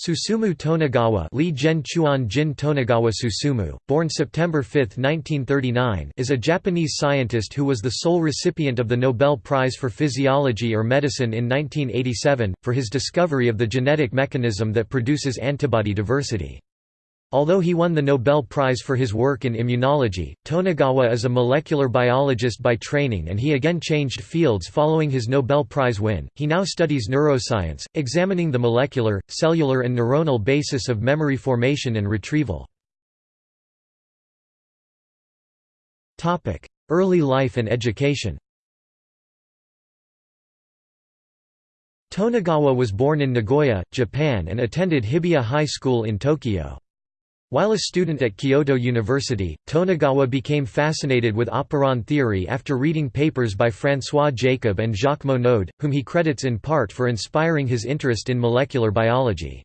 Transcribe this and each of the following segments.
Susumu Tonegawa Lee Gen Chuan Jin Tonegawa Susumu, born September 5, 1939 is a Japanese scientist who was the sole recipient of the Nobel Prize for Physiology or Medicine in 1987, for his discovery of the genetic mechanism that produces antibody diversity. Although he won the Nobel Prize for his work in immunology, Tonegawa is a molecular biologist by training and he again changed fields following his Nobel Prize win. He now studies neuroscience, examining the molecular, cellular and neuronal basis of memory formation and retrieval. Topic: Early life and education Tonegawa was born in Nagoya, Japan and attended Hibiya High School in Tokyo. While a student at Kyoto University, Tonegawa became fascinated with operon theory after reading papers by François Jacob and Jacques Monod, whom he credits in part for inspiring his interest in molecular biology.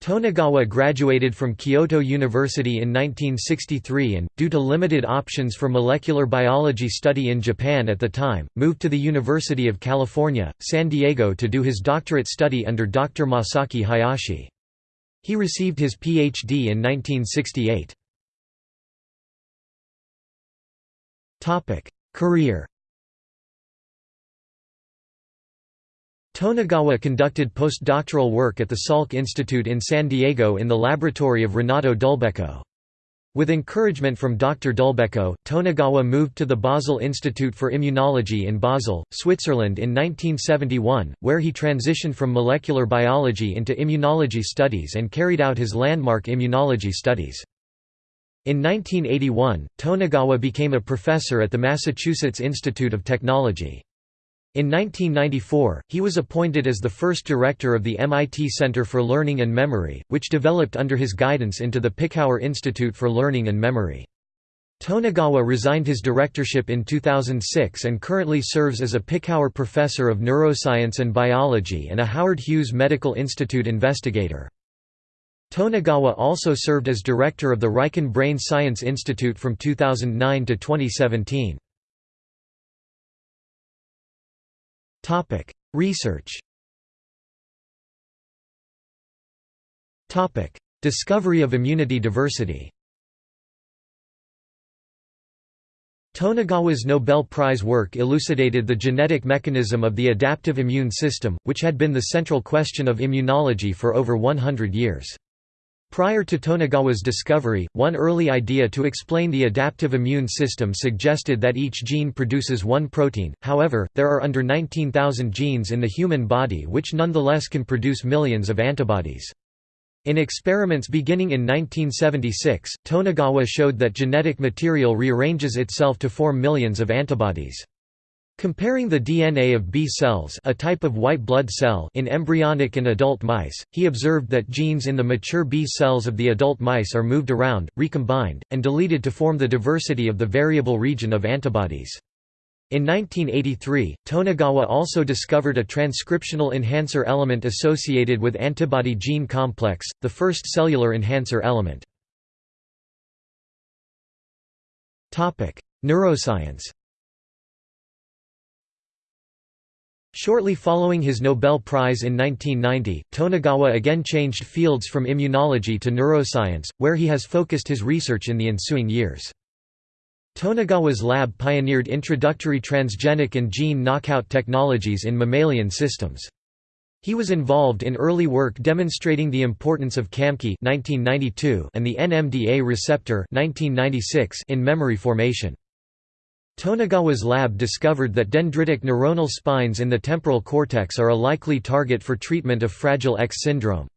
Tonegawa graduated from Kyoto University in 1963 and, due to limited options for molecular biology study in Japan at the time, moved to the University of California, San Diego to do his doctorate study under Dr. Masaki Hayashi. He received his Ph.D. in 1968. Career Tonegawa conducted postdoctoral work at the Salk Institute in San Diego in the laboratory of Renato Dulbecco. With encouragement from Dr. Dulbecco, Tonegawa moved to the Basel Institute for Immunology in Basel, Switzerland in 1971, where he transitioned from molecular biology into immunology studies and carried out his landmark immunology studies. In 1981, Tonegawa became a professor at the Massachusetts Institute of Technology. In 1994, he was appointed as the first director of the MIT Center for Learning and Memory, which developed under his guidance into the Picower Institute for Learning and Memory. Tonegawa resigned his directorship in 2006 and currently serves as a Picower Professor of Neuroscience and Biology and a Howard Hughes Medical Institute investigator. Tonegawa also served as director of the Riken Brain Science Institute from 2009 to 2017. Topic: Research. Topic: Discovery of immunity diversity. Tonegawa's Nobel Prize work elucidated the genetic mechanism of the adaptive immune system, which had been the central question of immunology for over 100 years. Prior to Tonegawa's discovery, one early idea to explain the adaptive immune system suggested that each gene produces one protein, however, there are under 19,000 genes in the human body which nonetheless can produce millions of antibodies. In experiments beginning in 1976, Tonegawa showed that genetic material rearranges itself to form millions of antibodies. Comparing the DNA of B cells a type of white blood cell in embryonic and adult mice, he observed that genes in the mature B cells of the adult mice are moved around, recombined, and deleted to form the diversity of the variable region of antibodies. In 1983, Tonegawa also discovered a transcriptional enhancer element associated with antibody gene complex, the first cellular enhancer element. Neuroscience Shortly following his Nobel Prize in 1990, Tonegawa again changed fields from immunology to neuroscience, where he has focused his research in the ensuing years. Tonegawa's lab pioneered introductory transgenic and gene knockout technologies in mammalian systems. He was involved in early work demonstrating the importance of CAMKI and the NMDA receptor in memory formation. Tonegawa's lab discovered that dendritic neuronal spines in the temporal cortex are a likely target for treatment of Fragile X syndrome.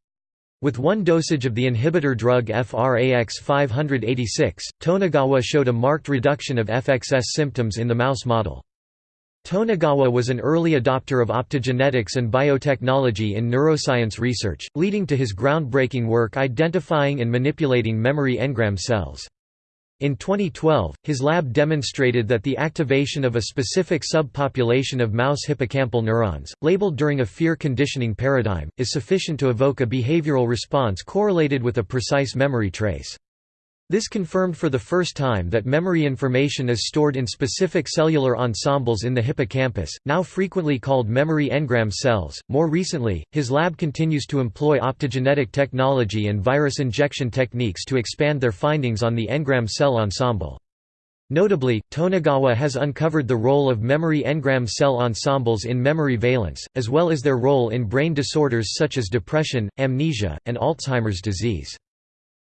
With one dosage of the inhibitor drug FRAX 586, Tonegawa showed a marked reduction of FXS symptoms in the mouse model. Tonegawa was an early adopter of optogenetics and biotechnology in neuroscience research, leading to his groundbreaking work identifying and manipulating memory engram cells. In 2012, his lab demonstrated that the activation of a specific subpopulation of mouse hippocampal neurons, labeled during a fear conditioning paradigm, is sufficient to evoke a behavioral response correlated with a precise memory trace. This confirmed for the first time that memory information is stored in specific cellular ensembles in the hippocampus, now frequently called memory engram cells. More recently, his lab continues to employ optogenetic technology and virus injection techniques to expand their findings on the engram cell ensemble. Notably, Tonegawa has uncovered the role of memory engram cell ensembles in memory valence, as well as their role in brain disorders such as depression, amnesia, and Alzheimer's disease.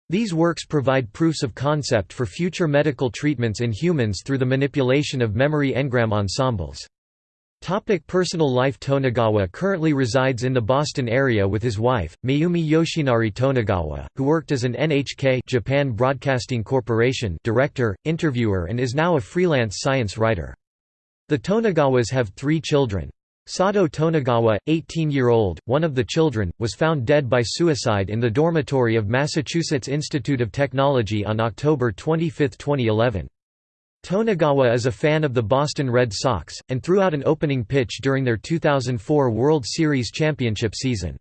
These works provide proofs of concept for future medical treatments in humans through the manipulation of memory engram ensembles. Topic personal life Tonegawa currently resides in the Boston area with his wife, Mayumi Yoshinari Tonegawa, who worked as an NHK Japan Broadcasting Corporation director, interviewer and is now a freelance science writer. The Tonegawas have three children. Sato Tonegawa, 18-year-old, one of the children, was found dead by suicide in the dormitory of Massachusetts Institute of Technology on October 25, 2011. Tonegawa is a fan of the Boston Red Sox, and threw out an opening pitch during their 2004 World Series championship season.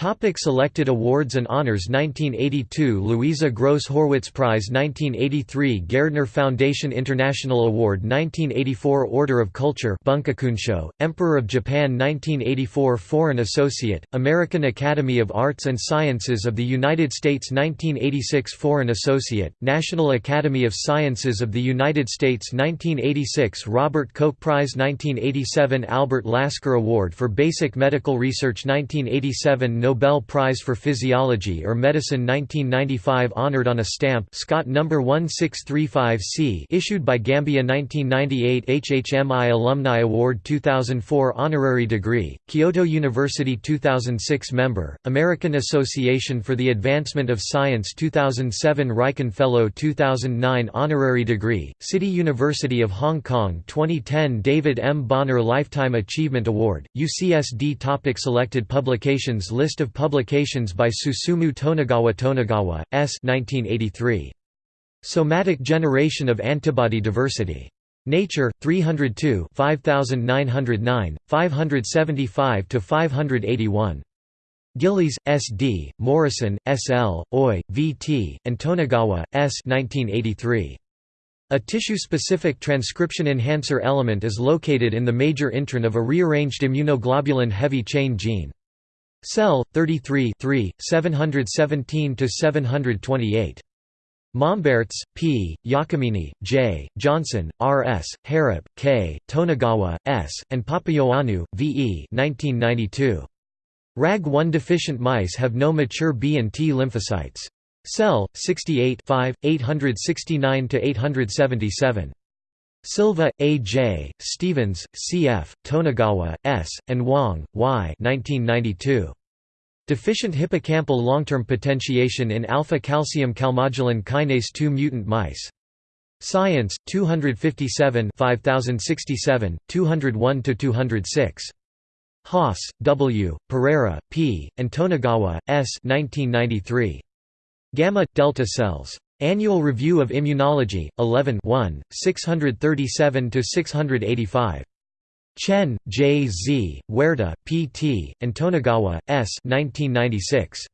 Topic selected awards and honors 1982 Louisa Gross Horwitz Prize 1983 Gairdner Foundation International Award 1984 Order of Culture Bunkakunsho, Emperor of Japan 1984 Foreign Associate, American Academy of Arts and Sciences of the United States 1986 Foreign Associate, National Academy of Sciences of the United States 1986 Robert Koch Prize 1987 Albert Lasker Award for Basic Medical Research 1987 Nobel Prize for Physiology or Medicine 1995 honored on a stamp Scott No. 1635C issued by Gambia 1998 HHMI Alumni Award 2004 Honorary degree, Kyoto University 2006 Member, American Association for the Advancement of Science 2007 Riken Fellow 2009 Honorary degree, City University of Hong Kong 2010 David M. Bonner Lifetime Achievement Award, UCSD Topic Selected publications List Of publications by Susumu Tonegawa Tonegawa, S. 1983. Somatic Generation of Antibody Diversity. Nature, 302 5909, 575–581. Gillies, S. D., Morrison, S. L., Oi, V. T., and Tonegawa, S. 1983. A tissue-specific transcription enhancer element is located in the major intron of a rearranged immunoglobulin heavy chain gene. Cell 33 717 to 728. Mombaerts, P., Giacomini, J., Johnson, R. S., Herrup, K., Tonegawa, S., and Papaioannou, V. E. 1992. RAG1 deficient mice have no mature B and T lymphocytes. Cell 68 5 869 to 877. Silva, A. J., Stevens, C. F., Tonegawa, S., and Wang, Y. 1992. Deficient hippocampal long-term potentiation in alpha-calcium calmodulin kinase II mutant mice. Science, 257 5067, 201–206. Haas, W., Pereira, P., and Tonegawa, S. 1993. Gamma delta cells. Annual Review of Immunology, 11 637 685. Chen, J. Z., Huerta, P. T., and Tonegawa, S. 1996.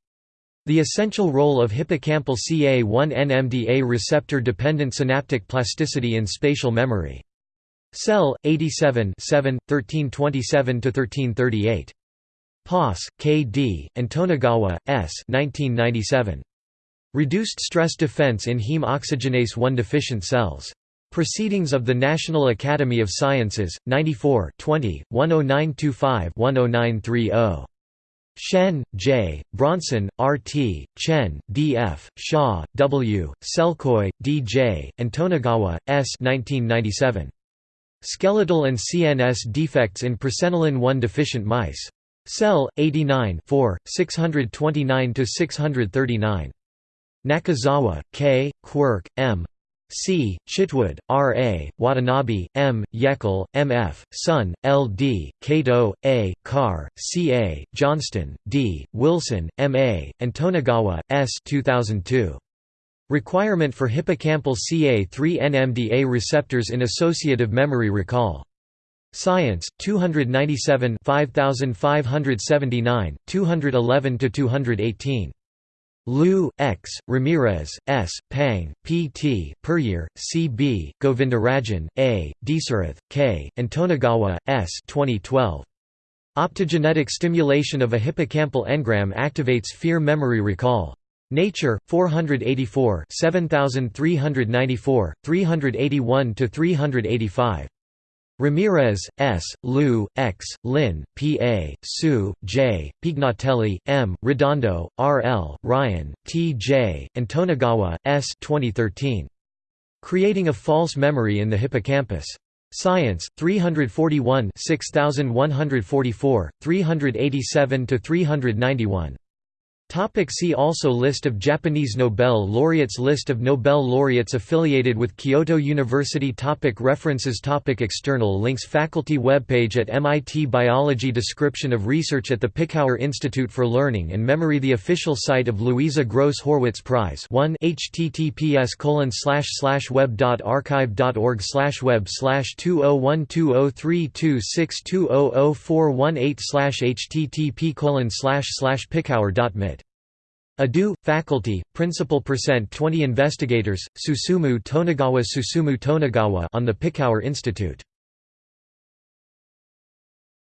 The Essential Role of Hippocampal CA1-NMDA Receptor-Dependent Synaptic Plasticity in Spatial Memory. Cell, 87 1327–1338. Poss, K. D., and Tonegawa, S. 1997. Reduced stress defense in heme oxygenase 1 deficient cells. Proceedings of the National Academy of Sciences, 94 20, 10925-10930. Shen, J., Bronson, R. T., Chen, D. F., Shaw, W., Selkoe, D. J., and Tonegawa, S. 1997. Skeletal and CNS defects in presenilin-1 deficient mice. Cell, 89 629–639. Nakazawa, K., Quirk, M. C., Chitwood, R. A., Watanabe, M., Yeckel, M. F., Sun, L. D., Kato, A., Carr, C. A., Johnston, D., Wilson, M. A., and Tonegawa, S. 2002. Requirement for hippocampal CA3-NMDA receptors in associative memory recall. Science, 297 5579, 211–218. Liu, X, Ramirez, S, Pang, P. T., Puryear, C. B., Govindarajan, A., Deisseroth, K., and Tonegawa, S. 2012. Optogenetic stimulation of a hippocampal engram activates fear memory recall. Nature, 484 7394, 381–385. Ramirez, S., Liu, X., Lin, P. A., Su, J., Pignatelli, M., Redondo, R. L., Ryan, T. J., and Tonegawa, S. 2013. Creating a False Memory in the Hippocampus. Science, 341 6144, 387–391. Topic see also List of Japanese Nobel laureates List of Nobel laureates affiliated with Kyoto University topic References topic External links Faculty webpage at MIT Biology Description of research at the Picower Institute for Learning and Memory The official site of Louisa Gross Horwitz Prize 1 https web.archive.org web 201203262000418 http picower.mit Adu, faculty, principal percent 20 investigators, Susumu Tonegawa Susumu Tonegawa on the Picower Institute